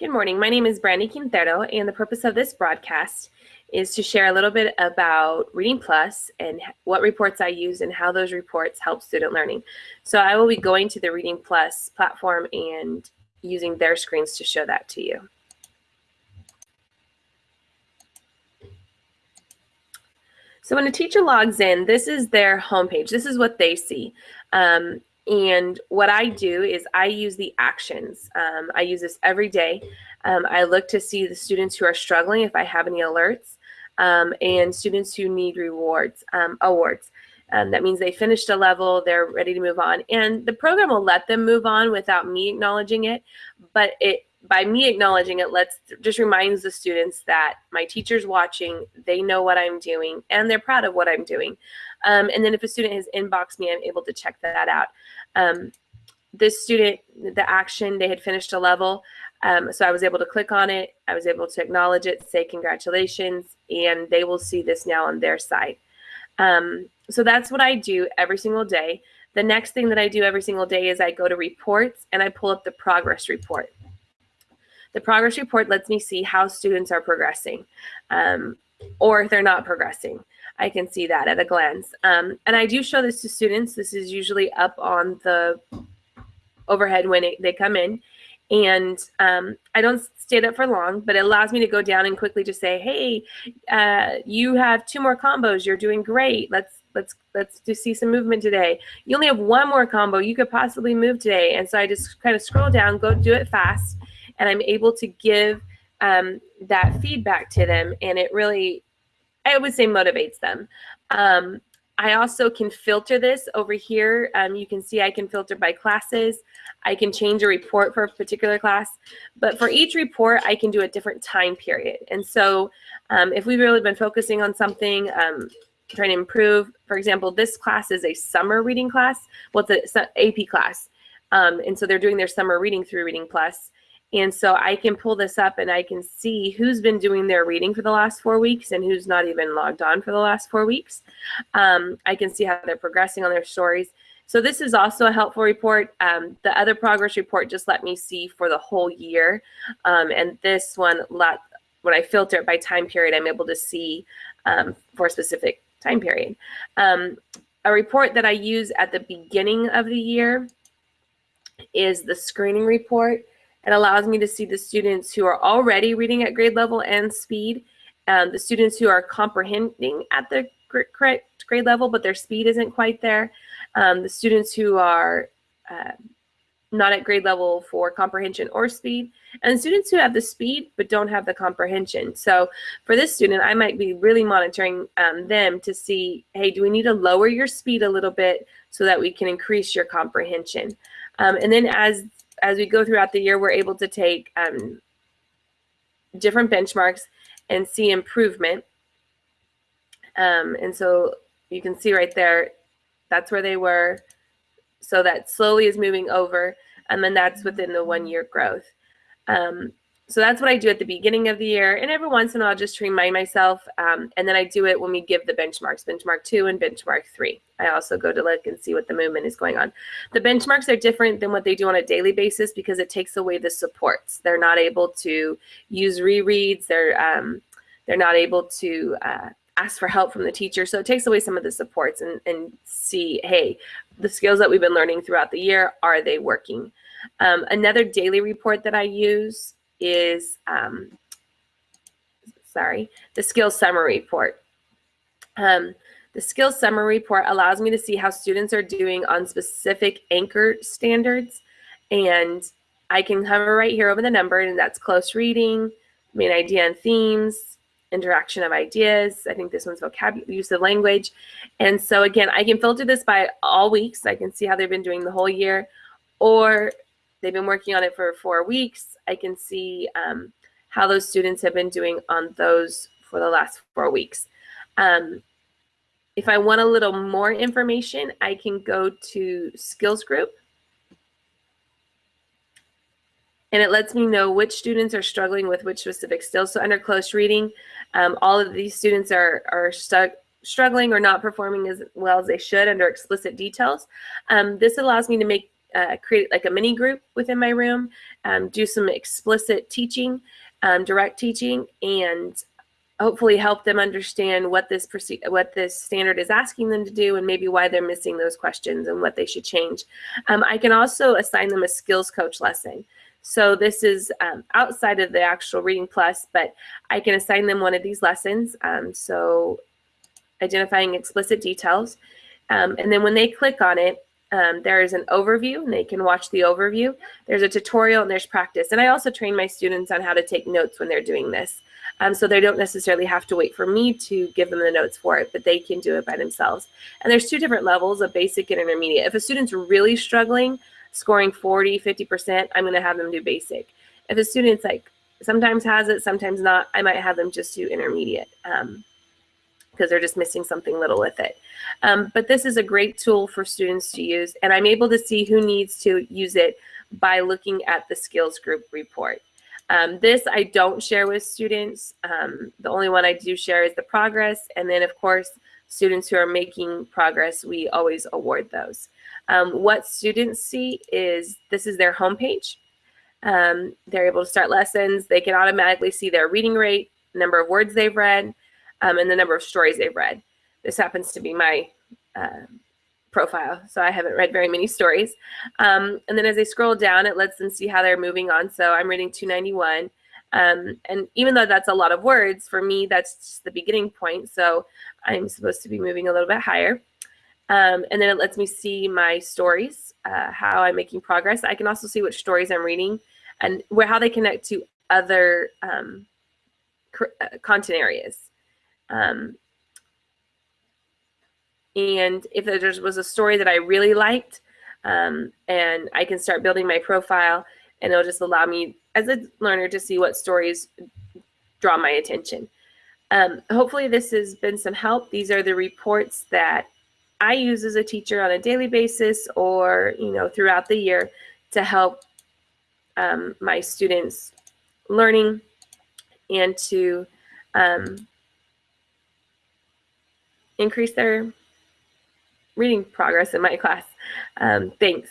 Good morning. My name is Brandy Quintero, and the purpose of this broadcast is to share a little bit about Reading Plus and what reports I use and how those reports help student learning. So I will be going to the Reading Plus platform and using their screens to show that to you. So when a teacher logs in, this is their homepage. This is what they see. Um, and what I do is I use the actions. Um, I use this every day. Um, I look to see the students who are struggling if I have any alerts um, and students who need rewards, um, awards. Um, that means they finished a level, they're ready to move on. And the program will let them move on without me acknowledging it, but it by me acknowledging it, let's just reminds the students that my teacher's watching, they know what I'm doing, and they're proud of what I'm doing. Um, and then if a student has inboxed me, I'm able to check that out. Um, this student, the action, they had finished a level. Um, so I was able to click on it. I was able to acknowledge it, say congratulations, and they will see this now on their site. Um, so that's what I do every single day. The next thing that I do every single day is I go to reports and I pull up the progress report. The progress report lets me see how students are progressing um, or if they're not progressing. I can see that at a glance. Um, and I do show this to students. This is usually up on the overhead when it, they come in. And um, I don't stay up for long, but it allows me to go down and quickly just say, hey, uh, you have two more combos. You're doing great. Let's let's let's just see some movement today. You only have one more combo. You could possibly move today. And so I just kind of scroll down, go do it fast, and I'm able to give um, that feedback to them. And it really I would say motivates them. Um, I also can filter this over here. Um, you can see I can filter by classes. I can change a report for a particular class. But for each report, I can do a different time period. And so um, if we've really been focusing on something, um, trying to improve, for example, this class is a summer reading class. Well, it's an AP class. Um, and so they're doing their summer reading through Reading Plus. And so I can pull this up and I can see who's been doing their reading for the last four weeks and who's not even logged on for the last four weeks. Um, I can see how they're progressing on their stories. So this is also a helpful report. Um, the other progress report just let me see for the whole year. Um, and this one, let, when I filter it by time period, I'm able to see um, for a specific time period. Um, a report that I use at the beginning of the year is the screening report. It allows me to see the students who are already reading at grade level and speed, um, the students who are comprehending at the correct grade level, but their speed isn't quite there, um, the students who are uh, not at grade level for comprehension or speed, and students who have the speed but don't have the comprehension. So for this student, I might be really monitoring um, them to see, hey, do we need to lower your speed a little bit so that we can increase your comprehension? Um, and then as as we go throughout the year, we're able to take um, different benchmarks and see improvement. Um, and so you can see right there, that's where they were. So that slowly is moving over, and then that's within the one year growth. Um, so that's what I do at the beginning of the year. And every once in a while, just to remind myself. Um, and then I do it when we give the benchmarks, benchmark two and benchmark three. I also go to look and see what the movement is going on. The benchmarks are different than what they do on a daily basis because it takes away the supports. They're not able to use rereads. They're, um, they're not able to uh, ask for help from the teacher. So it takes away some of the supports and, and see, hey, the skills that we've been learning throughout the year, are they working? Um, another daily report that I use is, um, sorry, the skills summary report. Um, the skills summary report allows me to see how students are doing on specific anchor standards. And I can hover right here over the number, and that's close reading, main idea and themes, interaction of ideas. I think this one's vocabulary, use of language. And so again, I can filter this by all weeks. I can see how they've been doing the whole year, or they've been working on it for four weeks. I can see um, how those students have been doing on those for the last four weeks. Um, if I want a little more information, I can go to skills group. And it lets me know which students are struggling with which specific skills. So under close reading, um, all of these students are, are stuck struggling or not performing as well as they should under explicit details. Um, this allows me to make uh, create like a mini group within my room, um, do some explicit teaching, um, direct teaching, and hopefully help them understand what this what this standard is asking them to do and maybe why they're missing those questions and what they should change. Um, I can also assign them a skills coach lesson. So this is um, outside of the actual Reading Plus, but I can assign them one of these lessons. Um, so identifying explicit details. Um, and then when they click on it, um, there is an overview and they can watch the overview. There's a tutorial and there's practice. And I also train my students on how to take notes when they're doing this. Um, so they don't necessarily have to wait for me to give them the notes for it, but they can do it by themselves. And there's two different levels of basic and intermediate. If a student's really struggling, scoring 40, 50%, I'm gonna have them do basic. If a student's like sometimes has it, sometimes not, I might have them just do intermediate. Um, because they're just missing something little with it. Um, but this is a great tool for students to use, and I'm able to see who needs to use it by looking at the skills group report. Um, this I don't share with students. Um, the only one I do share is the progress, and then of course, students who are making progress, we always award those. Um, what students see is this is their homepage. Um, they're able to start lessons. They can automatically see their reading rate, number of words they've read, um, and the number of stories they've read. This happens to be my uh, profile, so I haven't read very many stories. Um, and then as they scroll down, it lets them see how they're moving on. So I'm reading 291. Um, and even though that's a lot of words, for me, that's just the beginning point. So I'm supposed to be moving a little bit higher. Um, and then it lets me see my stories, uh, how I'm making progress. I can also see which stories I'm reading and where how they connect to other um, uh, content areas. Um, and if there was a story that I really liked, um, and I can start building my profile, and it'll just allow me as a learner to see what stories draw my attention. Um, hopefully this has been some help. These are the reports that I use as a teacher on a daily basis or, you know, throughout the year to help um, my students learning and to um, increase their reading progress in my class. Um, thanks.